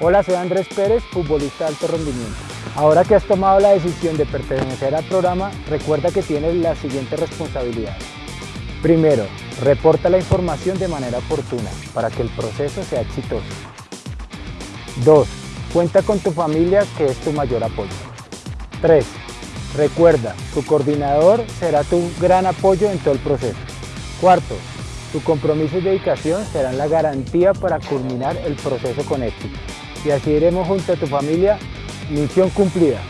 Hola, soy Andrés Pérez, futbolista de alto rendimiento. Ahora que has tomado la decisión de pertenecer al programa, recuerda que tienes las siguientes responsabilidades. Primero, reporta la información de manera oportuna para que el proceso sea exitoso. 2. Cuenta con tu familia que es tu mayor apoyo. 3. Recuerda, tu coordinador será tu gran apoyo en todo el proceso. Cuarto, tu compromiso y dedicación serán la garantía para culminar el proceso con éxito. Y así iremos junto a tu familia, misión cumplida.